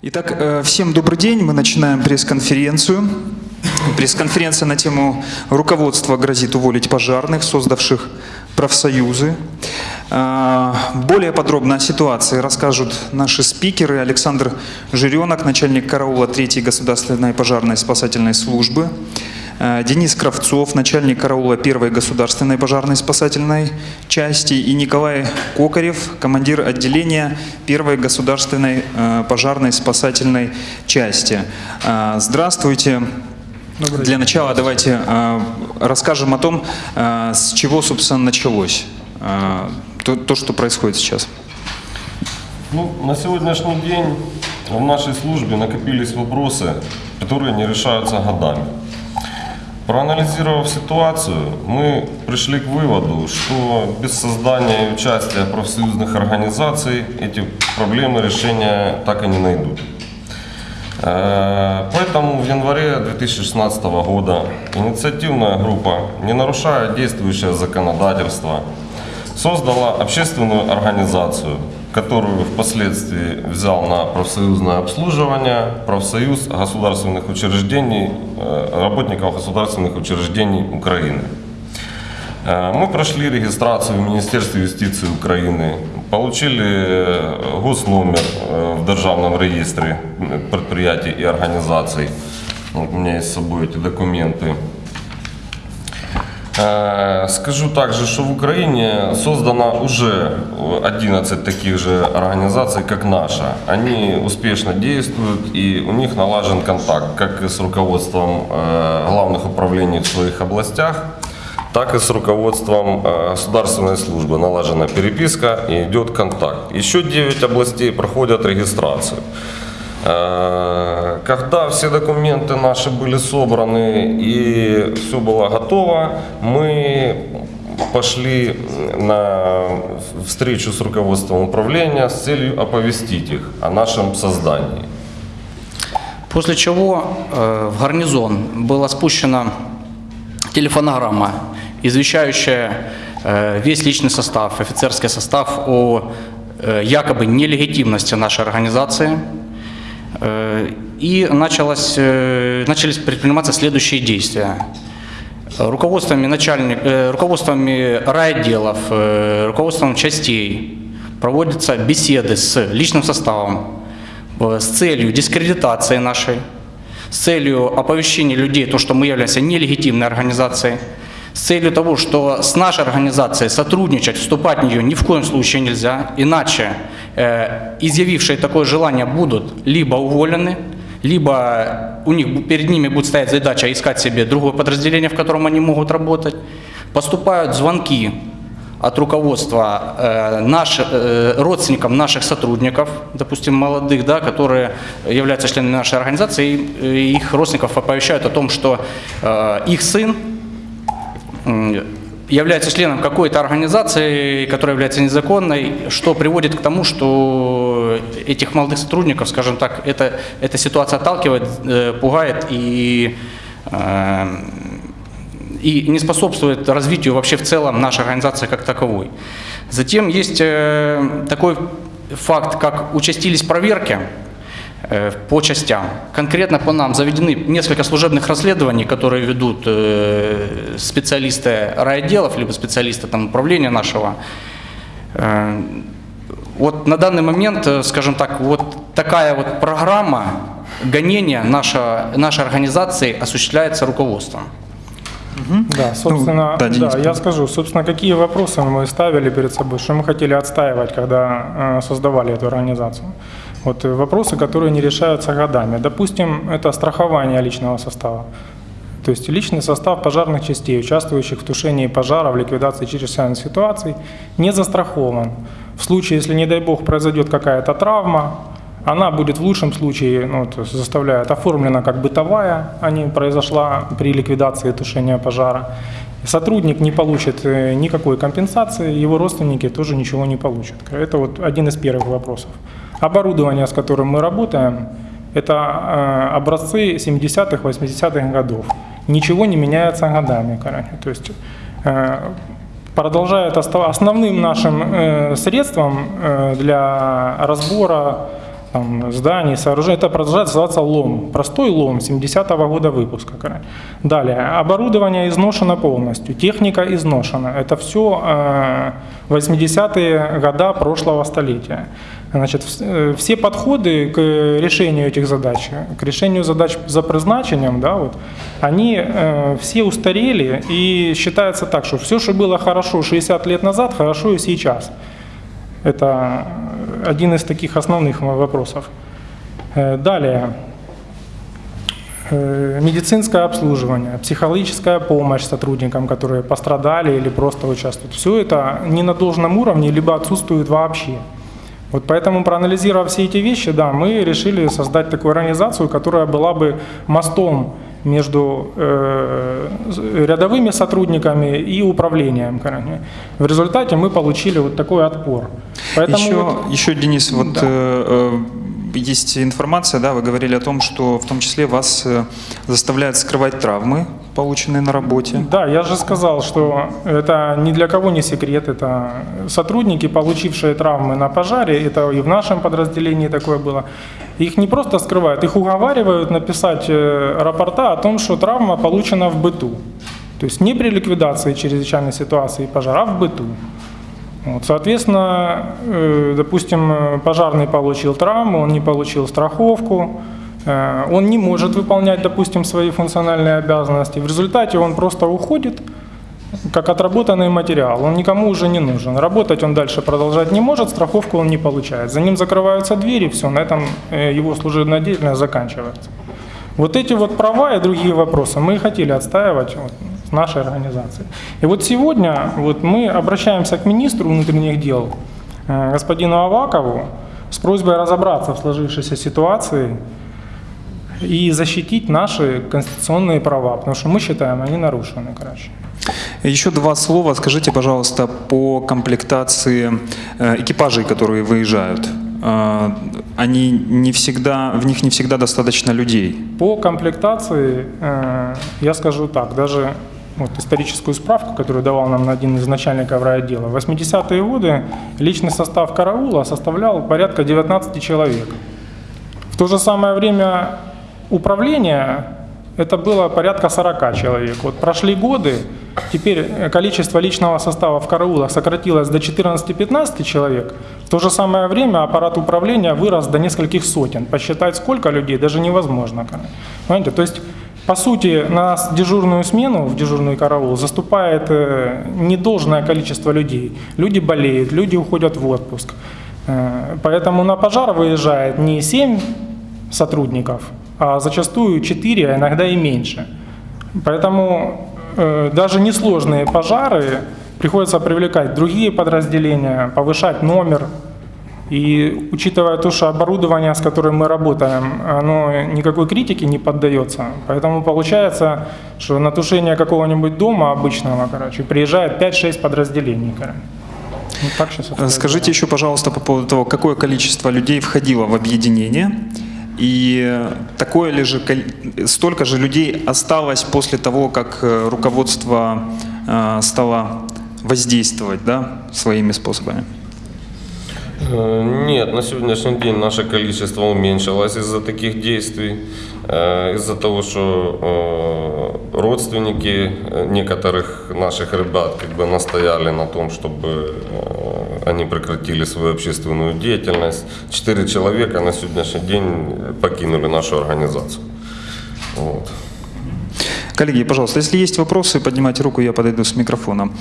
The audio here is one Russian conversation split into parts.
Итак, э, всем добрый день. Мы начинаем пресс-конференцию. Пресс-конференция на тему «Руководство грозит уволить пожарных, создавших профсоюзы». Э, Более подробно о ситуации расскажут наши спикеры. Александр Жиренок, начальник караула 3 государственной пожарной спасательной службы. Э, Денис Кравцов, начальник караула 1 государственной пожарной спасательной части. И Николай Кокарев, командир отделения 1 государственной э, пожарной спасательной части. Э, Здравствуйте. Для начала давайте расскажем о том, с чего, собственно, началось то, то, что происходит сейчас. Ну, на сегодняшний день в нашей службе накопились вопросы, которые не решаются годами. Проанализировав ситуацию, мы пришли к выводу, что без создания и участия профсоюзных организаций эти проблемы решения так и не найдут. Э, Поэтому в январе 2016 года инициативная группа, не нарушая действующее законодательство, создала общественную организацию, которую впоследствии взял на профсоюзное обслуживание профсоюз государственных учреждений, э, работников государственных учреждений Украины. Э, Мы прошли регистрацию в Министерстве юстиции Украины, получили э, госномер в Державном реестре предприятий и организаций. Вот у меня есть с собой эти документы. Э, Скажу также, что в Украине создано уже 11 таких же организаций, как наша. Они успешно действуют и у них налажен контакт как с руководством э, главных управлений в своих областях, так и с руководством э, государственной службы. Налажена переписка и идет контакт. Еще 9 областей проходят регистрацию. Э, Когда все документы наши были собраны и все было готово, мы пошли на встречу с руководством управления с целью оповестить их о нашем создании. После чего э, в гарнизон была спущена телефонограмма, извещающая э, весь личный состав, офицерский состав о якобы нелегитимности нашей организации. Э, И началось, э, начались предприниматься следующие действия. Руководствами, начальник, э, руководствами райотделов, руководством частей проводятся беседы с личным составом с целью дискредитации нашей, с целью оповещения людей, то, что мы являемся нелегитимной организацией, с целью того, что с нашей организацией сотрудничать, вступать в нее ни в коем случае нельзя, иначе э, изъявившие такое желание будут либо уволены, либо у них перед ними будет стоять задача искать себе другое подразделение, в котором они могут работать. Поступают звонки от руководства э, наш, э, родственникам наших сотрудников, допустим, молодых, да, которые являются членами нашей организации, и э, их родственников оповещают о том, что э, их сын является членом какой-то организации, которая является незаконной, что приводит к тому, что этих молодых сотрудников, скажем так, это, эта ситуация отталкивает, э, пугает и, э, и не способствует развитию вообще в целом нашей организации как таковой. Затем есть э, такой факт, как участились проверки по частям. Конкретно по нам заведены несколько служебных расследований, которые ведут э, специалисты райотделов, либо специалисты там, управления нашего. Э, Вот на данный момент, э, скажем так, вот такая вот программа гонения наша, нашей организации осуществляется руководством. Да, собственно, Ну, да, да, Денис, я скажу, собственно, какие вопросы мы ставили перед собой, что мы хотели отстаивать, когда э, создавали эту организацию. Вот э, вопросы, которые не решаются годами. Допустим, это страхование личного состава. То есть личный состав пожарных частей, участвующих в тушении пожара, в ликвидации чрезвычайных ситуаций, не застрахован. В случае, если, не дай бог, произойдет какая-то травма, она будет в лучшем случае, ну, то есть заставляет, оформлена как бытовая, а не произошла при ликвидации тушения пожара. Сотрудник не получит э, никакой компенсации, его родственники тоже ничего не получат. Это вот один из первых вопросов. Оборудование, с которым мы работаем, это э, образцы 70-х, 80-х годов. Ничего не меняется годами, короче. То есть э, продолжает основным нашим э, средством для разбора там, зданий, сооружений. Это продолжает называться лом. Простой лом 70-го года выпуска. Далее. Оборудование изношено полностью. Техника изношена. Это все э, 80-е года прошлого столетия. Значит, э, все подходы к решению этих задач, к решению задач за призначением, да, вот, они э, все устарели и считается так, что все, что было хорошо 60 лет назад, хорошо и сейчас. Это один из таких основных вопросов. Э, Далее. Э, Медицинское обслуживание, психологическая помощь сотрудникам, которые пострадали или просто участвуют. Все это не на должном уровне, либо отсутствует вообще. Вот поэтому, проанализировав все эти вещи, да, мы решили создать такую организацию, которая была бы мостом между э, рядовыми сотрудниками и управлением. В результате мы получили вот такой отпор. Поэтому еще, вот- еще, Денис, вот Да. э, э, есть информация, да, вы говорили о том, что в том числе вас э, заставляют скрывать травмы, полученные на работе. Да, я же сказал, что это ни для кого не секрет. Это сотрудники, получившие травмы на пожаре, это и в нашем подразделении такое было. Их не просто скрывают, их уговаривают написать э, рапорта о том, что травма получена в быту. То есть не при ликвидации чрезвычайной ситуации пожара, а в быту. Вот, соответственно, э, допустим, э, пожарный получил травму, он не получил страховку, он не может выполнять, допустим, свои функциональные обязанности. В результате он просто уходит, как отработанный материал. Он никому уже не нужен. Работать он дальше продолжать не может, страховку он не получает. За ним закрываются двери, все, на этом э, его служебная деятельность заканчивается. Вот эти вот права и другие вопросы мы хотели отстаивать вот, с нашей организации. И вот сегодня вот мы обращаемся к министру внутренних дел, э, господину Авакову, с просьбой разобраться в сложившейся ситуации и защитить наши конституционные права, потому что мы считаем, они нарушены, короче. Еще два слова скажите, пожалуйста, по комплектации э, экипажей, которые выезжают. Э, Они не всегда, в них не всегда достаточно людей. По комплектации э, я скажу так, даже вот историческую справку, которую давал нам один из начальников райотдела. В 80-е годы личный состав караула составлял порядка 19 человек. В то же самое время управления это было порядка 40 человек. Вот прошли годы, теперь э, количество личного состава в караулах сократилось до 14-15 человек. В то же самое время аппарат управления вырос до нескольких сотен. Посчитать сколько людей даже невозможно. Понимаете? То есть, по сути, на дежурную смену, в дежурный караул, заступает э, недолжное количество людей. Люди болеют, люди уходят в отпуск. Э, Поэтому на пожар выезжает не 7 сотрудников, а зачастую 4, а иногда и меньше. Поэтому даже несложные пожары приходится привлекать другие подразделения, повышать номер. И учитывая то, что оборудование, с которым мы работаем, оно никакой критике не поддается, поэтому получается, что на тушение какого-нибудь дома обычного, короче, приезжает 5-6 подразделений. Короче. Вот так сейчас Э, Скажите еще, пожалуйста, по поводу того, какое количество людей входило в объединение и такое ли же, столько же людей осталось после того, как э, руководство э, стало воздействовать да, своими способами? Э, Нет, на сегодняшний день наше количество уменьшилось из-за таких действий, из-за того, что родственники некоторых наших ребят как бы настояли на том, чтобы они прекратили свою общественную деятельность. Четыре человека на сегодняшний день покинули нашу организацию. Вот. Коллеги, пожалуйста, если есть вопросы, поднимайте руку, я подойду с микрофоном.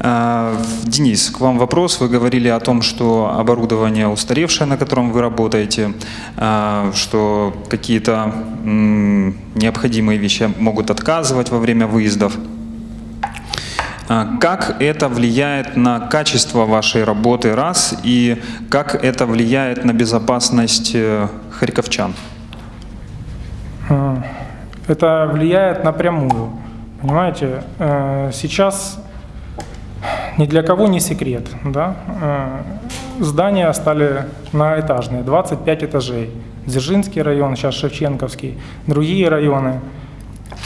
Э, Денис, к вам вопрос. Вы говорили о том, что оборудование устаревшее, на котором вы работаете, э, что какие-то необходимые вещи могут отказывать во время выездов. А Как это влияет на качество вашей работы, раз, и как это влияет на безопасность э, харьковчан? Э, Это влияет напрямую. Понимаете, э, сейчас ни для кого не секрет. Да? Э, Здания стали многоэтажные, 25 этажей. Дзержинский район, сейчас Шевченковский, другие районы.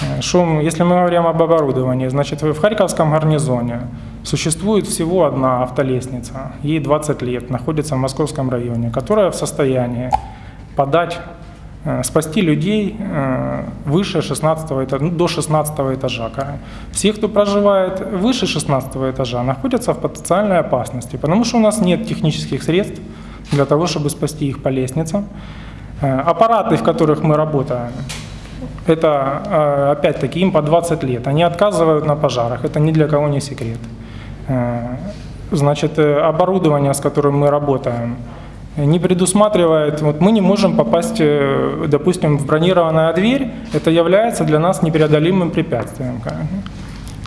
Э, Шум, если мы говорим об оборудовании, значит, в Харьковском гарнизоне существует всего одна автолестница, ей 20 лет, находится в Московском районе, которая в состоянии подать, э, спасти людей э, выше 16 этажа, ну, до 16 этажа. Все, кто проживает выше 16 этажа, находятся в потенциальной опасности, потому что у нас нет технических средств для того, чтобы спасти их по лестницам. Аппараты, в которых мы работаем, это э, опять-таки им по 20 лет. Они отказывают на пожарах, это ни для кого не секрет. Э, Значит, э, оборудование, с которым мы работаем, не предусматривает, вот мы не можем попасть, допустим, в бронированная дверь, это является для нас непреодолимым препятствием.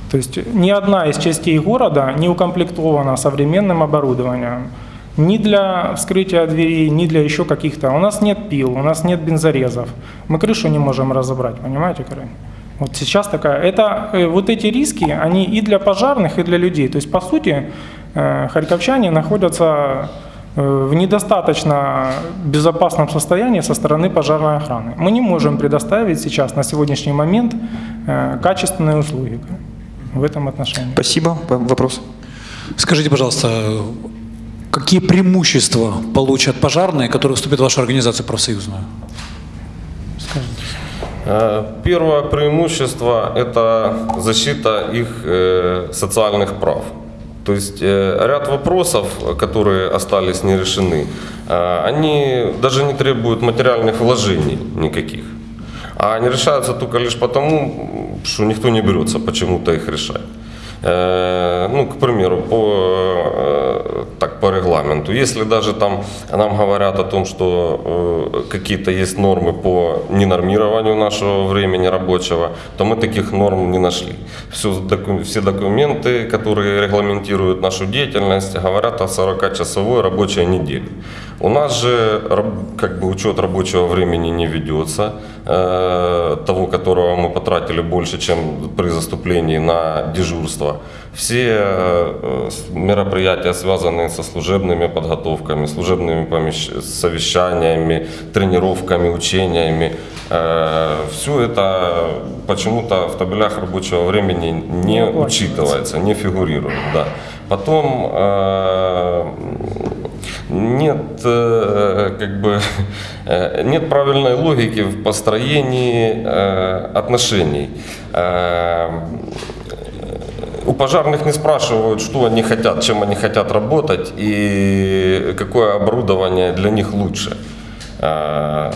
То есть ни одна из частей города не укомплектована современным оборудованием. Ни для вскрытия дверей, ни для еще каких-то. У нас нет пил, у нас нет бензорезов. Мы крышу не можем разобрать, понимаете, Карин? Вот сейчас такая. Это э, вот эти риски, они и для пожарных, и для людей. То есть, по сути, э, харьковчане находятся э, в недостаточно безопасном состоянии со стороны пожарной охраны. Мы не можем предоставить сейчас, на сегодняшний момент, э, качественные услуги в этом отношении. Спасибо. Вопрос? Скажите, пожалуйста, какие преимущества получат пожарные, которые вступят в вашу организацию профсоюзную? Э, Первое преимущество – это защита их э, социальных прав. То есть э, ряд вопросов, которые остались не решены, они даже не требуют материальных вложений никаких. А они решаются только лишь потому, что никто не берется почему-то их решать. Ну, к примеру, по, так, по регламенту. Если даже там нам говорят о том, что э, какие-то есть нормы по ненормированию нашего времени рабочего, то мы таких норм не нашли. Все, доку- все документы, которые регламентируют нашу деятельность, говорят о 40-часовой рабочей неделе. У нас же как бы учет рабочего времени не ведется, э, того, которого мы потратили больше, чем при заступлении на дежурство. Все мероприятия, связанные со служебными подготовками, служебными помещ- совещаниями, тренировками, учениями, все это почему-то в табелях рабочего времени не учитывается, не фигурирует. Да. Потом нет, как бы, нет правильной логики в построении отношений. У пожарных не спрашивают, что они хотят, чем они хотят работать и какое оборудование для них лучше. Э,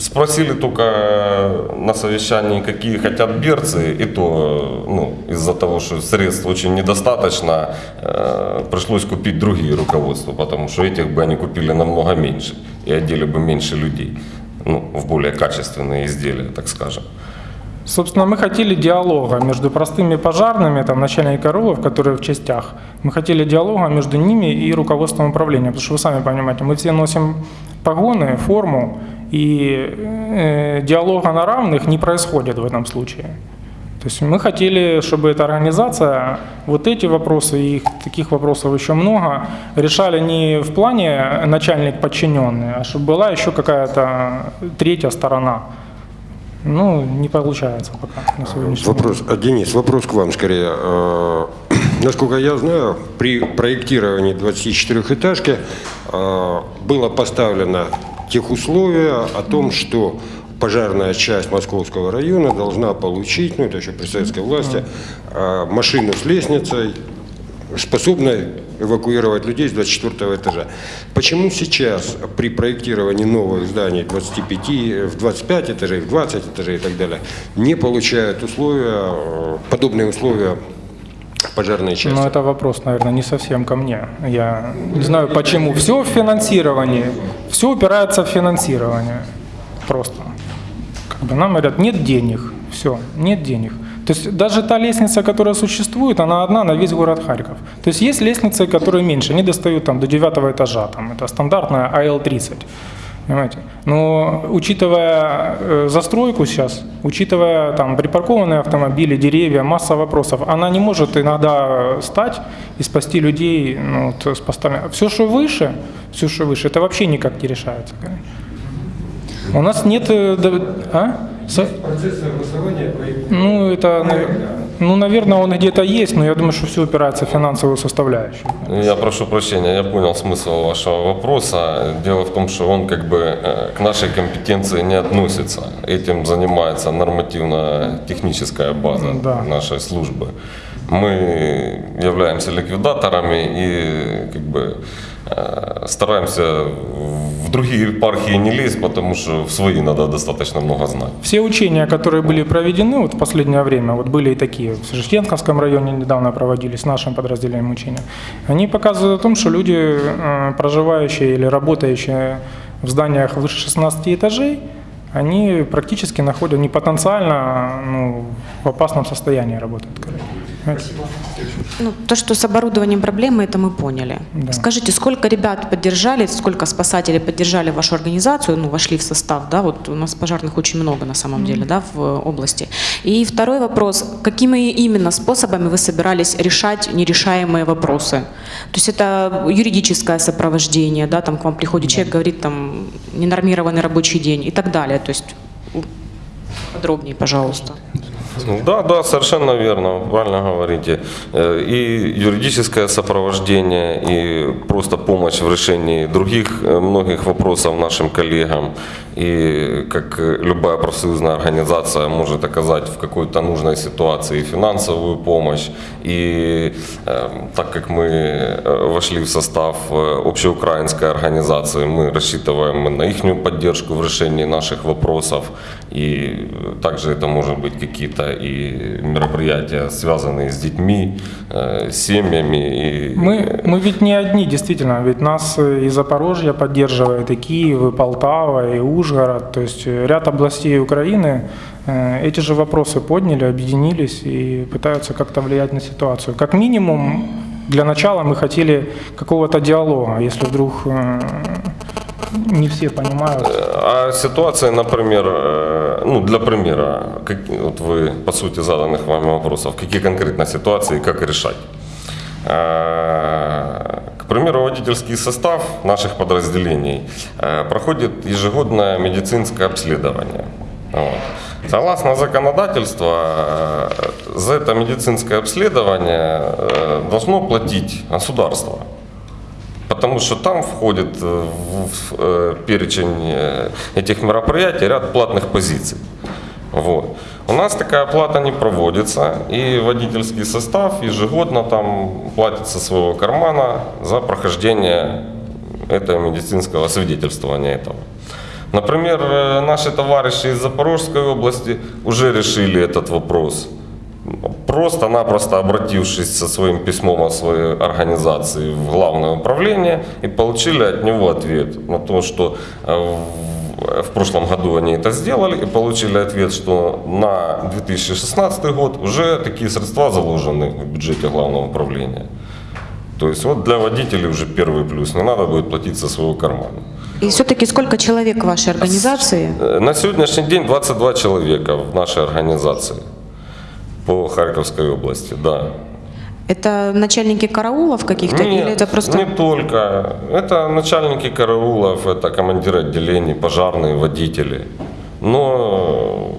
Спросили только на совещании, какие хотят берцы, и то ну, из-за того, что средств очень недостаточно, э, пришлось купить другие руководства, потому что этих бы они купили намного меньше и одели бы меньше людей ну, в более качественные изделия, так скажем. Собственно, мы хотели диалога между простыми пожарными, там, начальники РОВов, которые в частях. Мы хотели диалога между ними и руководством управления, потому что вы сами понимаете, мы все носим погоны, форму, и э, диалога на равных не происходит в этом случае. То есть мы хотели, чтобы эта организация вот эти вопросы, и их таких вопросов еще много, решали не в плане начальник-подчиненный, а чтобы была еще какая-то третья сторона. Ну, не получается пока на сегодняшний Вопрос, а, Денис, вопрос к вам скорее. Э, Насколько я знаю, при проектировании 24-этажки э, было поставлено тех условия о том, что пожарная часть Московского района должна получить, ну это еще при советской власти, машину с лестницей, способной эвакуировать людей с 24 этажа. Почему сейчас при проектировании новых зданий 25, в 25 этажей, в 20 этажей и так далее не получают условия, подобные условия пожарной части? Но это вопрос, наверное, не совсем ко мне. Я не знаю почему. Все в финансировании. Все упирается в финансирование. Просто. Как бы нам говорят, нет денег. Все, нет денег. То есть даже та лестница, которая существует, она одна на весь город Харьков. То есть есть лестницы, которые меньше, они достают там до девятого этажа, там, это стандартная АЛ-30. Понимаете? Но учитывая э, застройку сейчас, учитывая там припаркованные автомобили, деревья, масса вопросов, она не может иногда стать и спасти людей ну, вот, с постами. Все, что выше, все, что выше, это вообще никак не решается. У нас нет... э, а? Со- Процесс согласования Ну, это, навер- Ну, наверное, он где-то есть, но я думаю, что все упирается в финансовую составляющую. Я прошу прощения, я понял смысл вашего вопроса. Дело в том, что он как бы э, к нашей компетенции не относится. Этим занимается нормативно-техническая база Да. нашей службы. Мы являемся ликвидаторами и как бы э, стараемся в другие епархии не лезть, потому что в свои надо достаточно много знать. Все учения, которые были проведены вот в последнее время, вот были и такие, в Шештенковском районе недавно проводились, нашим подразделением учения, они показывают о том, что люди, э, проживающие или работающие в зданиях выше 16 этажей, они практически находят, не потенциально, ну, в опасном состоянии работают. короче. Понимаете? Ну, то, что с оборудованием проблемы, это мы поняли. Да. Скажите, сколько ребят поддержали, сколько спасателей поддержали вашу организацию, ну, вошли в состав, да, вот у нас пожарных очень много на самом деле, да, в э, области. И второй вопрос, какими именно способами вы собирались решать нерешаемые вопросы? То есть это юридическое сопровождение, да, там к вам приходит человек, говорит, там, ненормированный рабочий день и так далее, то есть подробнее, пожалуйста. Да, да, совершенно верно, правильно говорите. Э, И юридическое сопровождение, и просто помощь в решении других э, многих вопросов нашим коллегам. И как любая профсоюзная организация может оказать в какой-то нужной ситуации финансовую помощь. И э, так как мы вошли в состав общеукраинской организации, мы рассчитываем на их поддержку в решении наших вопросов. И также это может быть какие-то и мероприятия, связанные с детьми, э, семьями. И, Мы, мы ведь не одни, действительно, ведь нас э, и Запорожье поддерживает, и Киев, и Полтава, и Ужгород, то есть э, ряд областей Украины э, эти же вопросы подняли, объединились и пытаются как-то влиять на ситуацию. Как минимум, для начала мы хотели какого-то диалога, если вдруг не все понимают. А ситуация, например, э, ну, для примера, как, вот вы, по сути, заданных вами вопросов, какие конкретно ситуации и как решать? Э, К примеру, водительский состав наших подразделений э, проходит ежегодное медицинское обследование. Вот. Согласно законодательству, э, за это медицинское обследование э, должно платить государство. Потому что там входит э, в э, перечень э, этих мероприятий ряд платных позиций. Вот. У нас такая плата не проводится, и водительский состав ежегодно там платит со своего кармана за прохождение этого медицинского свидетельствования этого. Например, наши товарищи из Запорожской области уже решили этот вопрос просто-напросто обратившись со своим письмом о своей организации в главное управление и получили от него ответ на то, что э, в- прошлом году они это сделали и получили ответ, что на 2016 год уже такие средства заложены в бюджете главного управления. То есть вот для водителей уже первый плюс, не надо будет платить со своего кармана. И все-таки сколько человек в вашей организации? Э, На сегодняшний день 22 человека в нашей организации по Харьковской области, да. Это начальники караулов каких-то или это просто... не только. Это начальники караулов, это командиры отделений, пожарные, водители. Но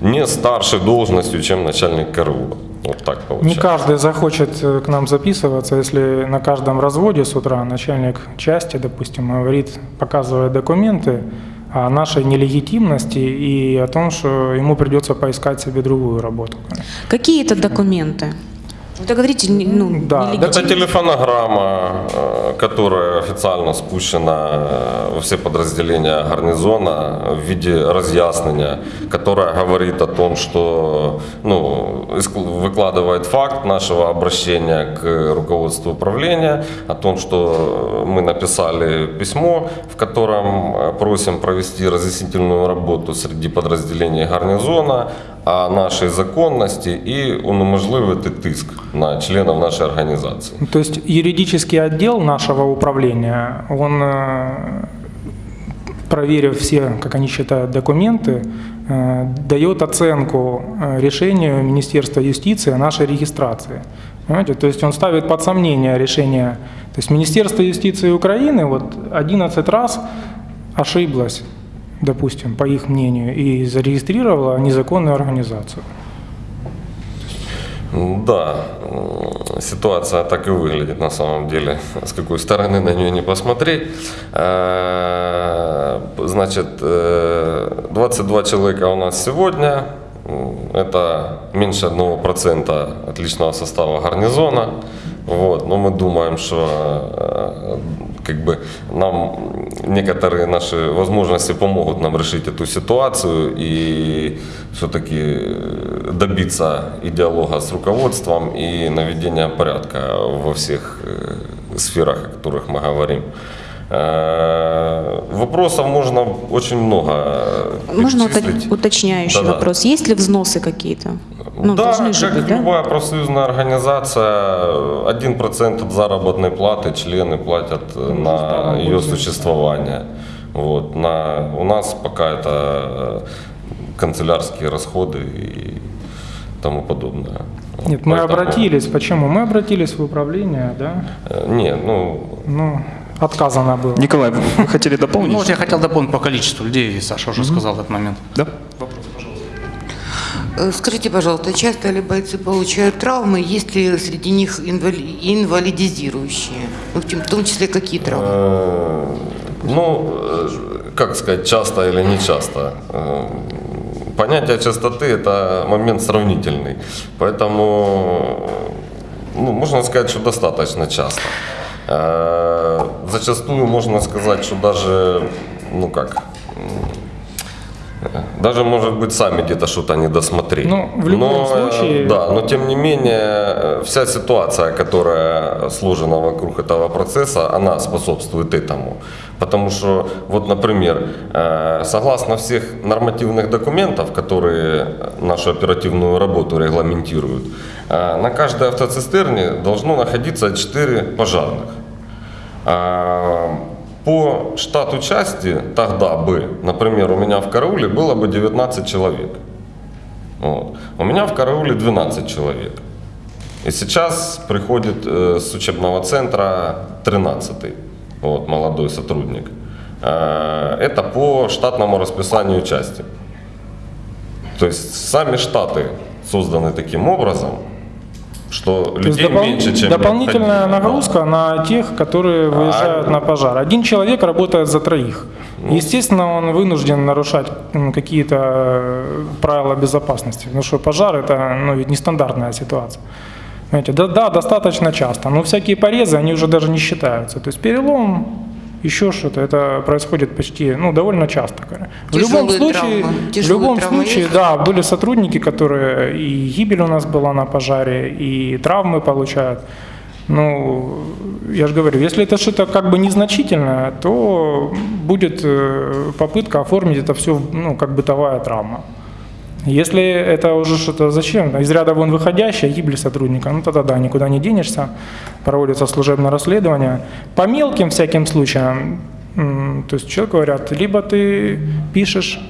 не старше должностью, чем начальник караула. Вот так Не получается. каждый захочет э, к нам записываться, если на каждом разводе с утра начальник части, допустим, говорит, показывая документы о нашей нелегитимности и о том, что ему придется поискать себе другую работу. Какие это документы? Говорите, не- ну, Да. Это телефонограмма, э, которая официально спущена э, во все подразделения гарнизона в виде разъяснения, которая говорит о том, что ну, выкладывает факт нашего обращения к руководству управления, о том, что мы написали письмо, в котором э, просим провести разъяснительную работу среди подразделений гарнизона о нашей законности и унеможливити тиск на членов нашей организации. То есть юридический отдел нашего управления, он, э, проверив все, как они считают, документы, э, дает оценку э, решению Министерства юстиции о нашей регистрации. Понимаете? То есть он ставит под сомнение решение. То есть Министерство юстиции Украины вот 11 раз ошиблось, допустим, по их мнению, и зарегистрировало незаконную организацию. Да, м, ситуация так и выглядит на самом деле, с какой стороны на нее не посмотреть. Э, Значит, э, 22 человека у нас сегодня, это меньше 1% от личного состава гарнизона. Вот. Но мы думаем, что э, как бы нам некоторые наши возможности помогут нам решить эту ситуацию и все-таки добиться и диалога с руководством и наведения порядка во всех э, сферах, о которых мы говорим. Э, Вопросов можно очень много э, Можно уточняющий Да-да. вопрос? Есть ли взносы какие-то? Ну, да, должны же как быть, да? любая профсоюзная организация, 1% от заработной платы члены платят э, на ее существование. Вот. На, у нас пока это э, канцелярские расходы и тому подобное. Нет, мы Поэтому, обратились. Почему? Мы обратились в управление, да? э, Нет, ну, Ну, отказано было. Николай, вы хотели дополнить? Ну, вот я хотел дополнить по количеству людей, Саша уже сказал в этот момент. Да? Э, Скажите, пожалуйста, часто ли бойцы получают травмы, есть ли среди них инвали- инвалидизирующие? Ну, в том числе какие травмы? Э, Ну, э, как сказать, часто или не часто. Э, Понятие частоты – это момент сравнительный. Поэтому, ну, можно сказать, что достаточно часто. Э, Зачастую можно сказать, что даже, ну как, даже, может быть, сами где-то что-то не досмотрели. Ну, в любом Но, э, случае- Да, но тем не менее, э, вся ситуация, которая сложена вокруг этого процесса, она способствует этому. Потому что, вот, например, э, согласно всех нормативных документов, которые нашу оперативную работу регламентируют, на каждой автоцистерне должно находиться 4 пожарных. По штату части тогда бы, например, у меня в карауле было бы 19 человек. Вот. У меня в карауле 12 человек. И сейчас приходит э, с учебного центра 13 вот, молодой сотрудник. Э, это по штатному расписанию части. То есть сами штаты созданы таким образом, что То людей допол- меньше, чем дополнительная необходимо. нагрузка на тех, которые выезжают А, на пожар. Один человек работает за троих. Ну. Естественно, он вынужден нарушать какие-то э, правила безопасности, потому что пожар это ну, ведь нестандартная ситуация. Понимаете, да, да, достаточно часто, но всякие порезы, они уже даже не считаются. То есть перелом, еще что-то, это происходит почти, ну, довольно часто. В Тяжелые любом случае, в любом случае, есть? да, были сотрудники, которые и гибель у нас была на пожаре, и травмы получают. Ну, я же говорю, если это что-то как бы незначительное, то будет э, попытка оформить это все, ну, как бытовая травма. Если это уже что-то зачем, из ряда вон выходящая гибель сотрудника, ну тогда да, никуда не денешься, проводится служебное расследование. По мелким всяким случаям, то есть человек говорят, либо ты пишешь,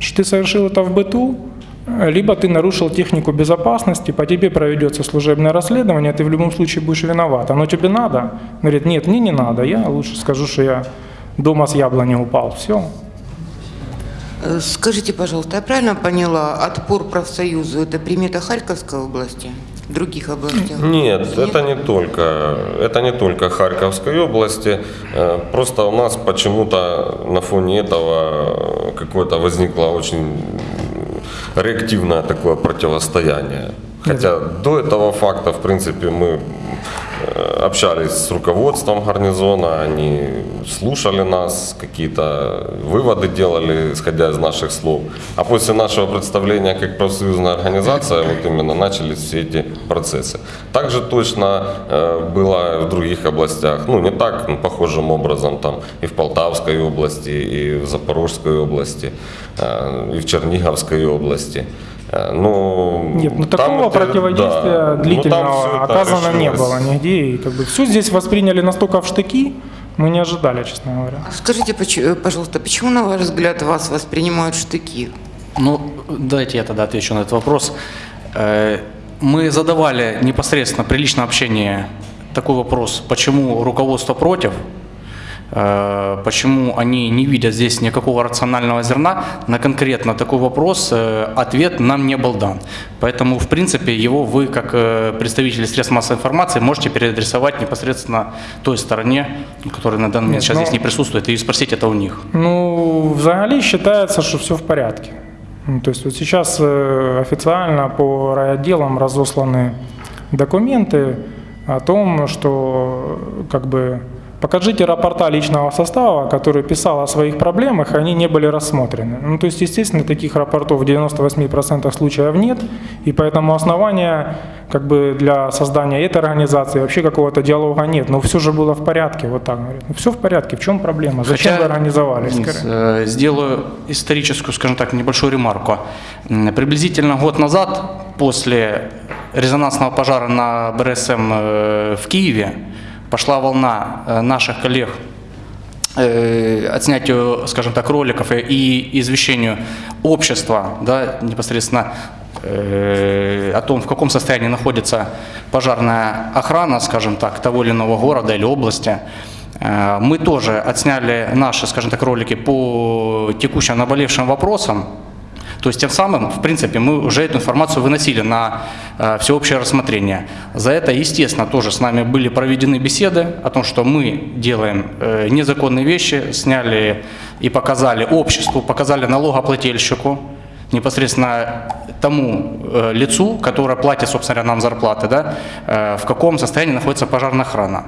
что ты совершил это в быту, либо ты нарушил технику безопасности, по тебе проведется служебное расследование, ты в любом случае будешь виноват. Оно тебе надо? Говорит, нет, мне не надо, я лучше скажу, что я дома с яблони упал. Все. Э, Скажите, пожалуйста, я правильно поняла, отпор профсоюзу – это примета Харьковской области, других областях? Нет, это не только, это не только Харьковской области. Э, Просто у нас почему-то на фоне этого какое-то возникло очень реактивное такое противостояние. Хотя до этого факта, в принципе, мы общались с руководством гарнизона, они слушали нас, какие-то выводы делали, исходя из наших слов. А после нашего представления как профсоюзная организация, вот именно начались все эти процессы. Также точно э, было в других областях, ну не так ну, похожим образом, там и в Полтавской области, и в Запорожской области, э, и в Черниговской области. Э, Ну, Нет, ну такого это- противодействия да. Ну, длительного оказано не было нигде. И как бы все здесь восприняли настолько в штыки, мы не ожидали, честно говоря. Скажите, э, пожалуйста, почему, на ваш взгляд, вас воспринимают штыки? Ну, дайте я тогда отвечу на этот вопрос. Э, Мы задавали непосредственно при личном общении такой вопрос, почему руководство против. Э, Почему они не видят здесь никакого рационального зерна, на конкретно такой вопрос э, ответ нам не был дан. Поэтому, в принципе, его вы, как э, представители средств массовой информации, можете переадресовать непосредственно той стороне, которая на данный момент Нет, сейчас ну- здесь не присутствует, и спросить это у них. Ну, взагалі считается, что все в порядке. Ну, То есть вот сейчас официально по райотделам разосланы документы о том, что как бы покажите рапорта личного состава, который писал о своих проблемах, и они не были рассмотрены. Ну, то есть, естественно, таких рапортов в 98% случаев нет, и поэтому основания как бы для создания этой организации вообще какого-то диалога нет. Но все же было в порядке, вот так говорят. Ну, все в порядке, в чем проблема? Зачем Хотя, вы организовались? Денис, э, Сделаю историческую, скажем так, небольшую ремарку. Приблизительно год назад, после резонансного пожара на БРСМ э, в Киеве, пошла волна э, наших коллег э, отснятию, скажем так, роликов и- извещению общества, да, непосредственно э, о том, в каком состоянии находится пожарная охрана, скажем так, того или иного города или области. Мы тоже отсняли наши, скажем так, ролики по текущим наболевшим вопросам. То есть тем самым, в принципе, мы уже эту информацию выносили на э, всеобщее рассмотрение. За это, естественно, тоже с нами были проведены беседы о том, что мы делаем э, незаконные вещи, сняли и показали обществу, показали налогоплательщику, непосредственно тому э, лицу, которое платит, собственно говоря, нам зарплаты, да, э, в каком состоянии находится пожарная охрана.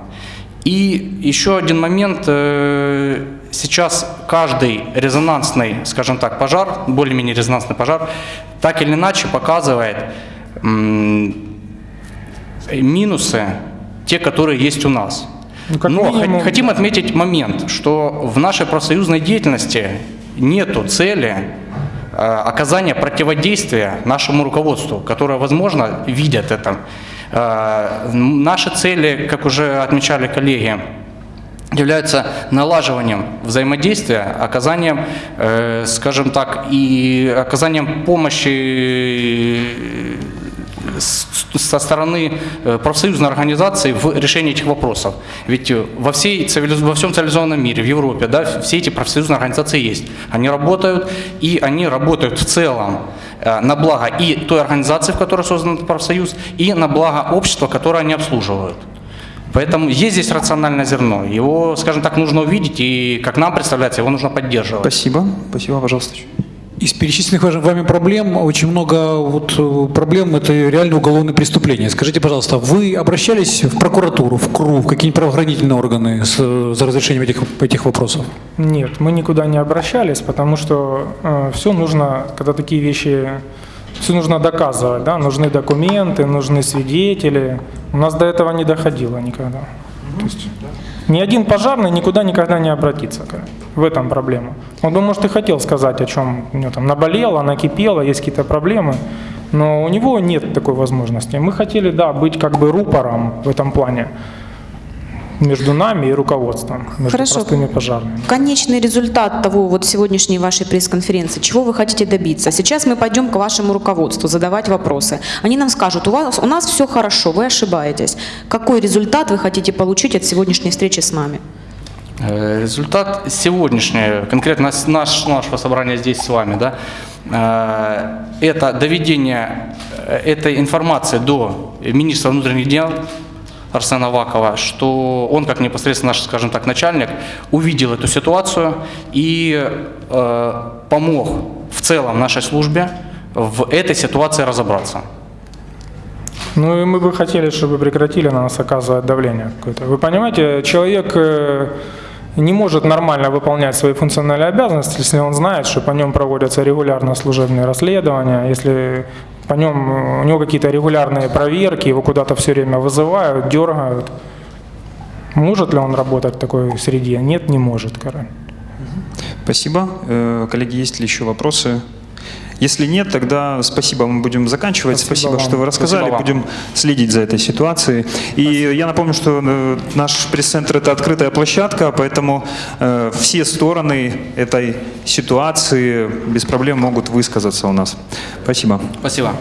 И еще один момент. э, Сейчас каждый резонансный, скажем так, пожар, более-менее резонансный пожар, так или иначе показывает минусы, те, которые есть у нас. Ну, Но минимум- хот- хотим отметить момент, что в нашей профсоюзной деятельности нету цели э, оказания противодействия нашему руководству, которое, возможно, видят это. Э, Наши цели, как уже отмечали коллеги, являются налаживанием взаимодействия, оказанием, э, скажем так, и оказанием помощи э, со стороны э, профсоюзной организации в решении этих вопросов. Ведь во, всей во всем цивилизованном мире, в Европе, да, все эти профсоюзные организации есть. Они работают, и они работают в целом э, на благо и той организации, в которой создан этот профсоюз, и на благо общества, которое они обслуживают. Поэтому есть здесь рациональное зерно. Его, скажем так, нужно увидеть, и, как нам представляется, его нужно поддерживать. Спасибо. Спасибо, пожалуйста. Из перечисленных вами проблем очень много вот э, проблем это реально уголовные преступления. Скажите, пожалуйста, вы обращались в прокуратуру, в КРУ, в какие-нибудь правоохранительные органы с, э, за разрешением этих, этих вопросов? Нет, мы никуда не обращались, потому что все нужно, когда такие вещи, все нужно доказывать, да, нужны документы, нужны свидетели. У нас до этого не доходило никогда. То есть ни один пожарный никуда никогда не обратится. В этом проблема. Он бы, может, и хотел сказать, о чем у него там наболело, накипело, есть какие-то проблемы, но у него нет такой возможности. Мы хотели, да, быть как бы рупором в этом плане между нами и руководством, между Хорошо. простыми пожарными. Конечный результат того вот сегодняшней вашей пресс-конференции, чего вы хотите добиться? Сейчас мы пойдем к вашему руководству задавать вопросы. Они нам скажут, у, вас, у нас все хорошо, вы ошибаетесь. Какой результат вы хотите получить от сегодняшней встречи с нами? Э, Результат сегодняшний, конкретно наш, нашего собрания здесь с вами, да, э, это доведение э, этой информации до министра внутренних дел Арсена Авакова, что он, как непосредственно наш, скажем так, начальник, увидел эту ситуацию и э, помог в целом нашей службе в этой ситуации разобраться. Ну и мы бы хотели, чтобы прекратили на нас оказывать давление какое-то. Вы понимаете, человек э, не может нормально выполнять свои функциональные обязанности, если он знает, что по нем проводятся регулярно служебные расследования, если по нем э, у него какие-то регулярные проверки, его куда-то все время вызывают, дергают. Может ли он работать в такой среде? Нет, не может, короче. Спасибо. Э, Коллеги, есть ли еще вопросы? Если нет, тогда спасибо, мы будем заканчивать. Спасибо Спасибо, вам. что вы рассказали. Спасибо вам. Будем следить за этой ситуацией. И я напомню, что э, наш пресс-центр – это открытая площадка, поэтому э, все стороны этой ситуации без проблем могут высказаться у нас. Спасибо. Спасибо.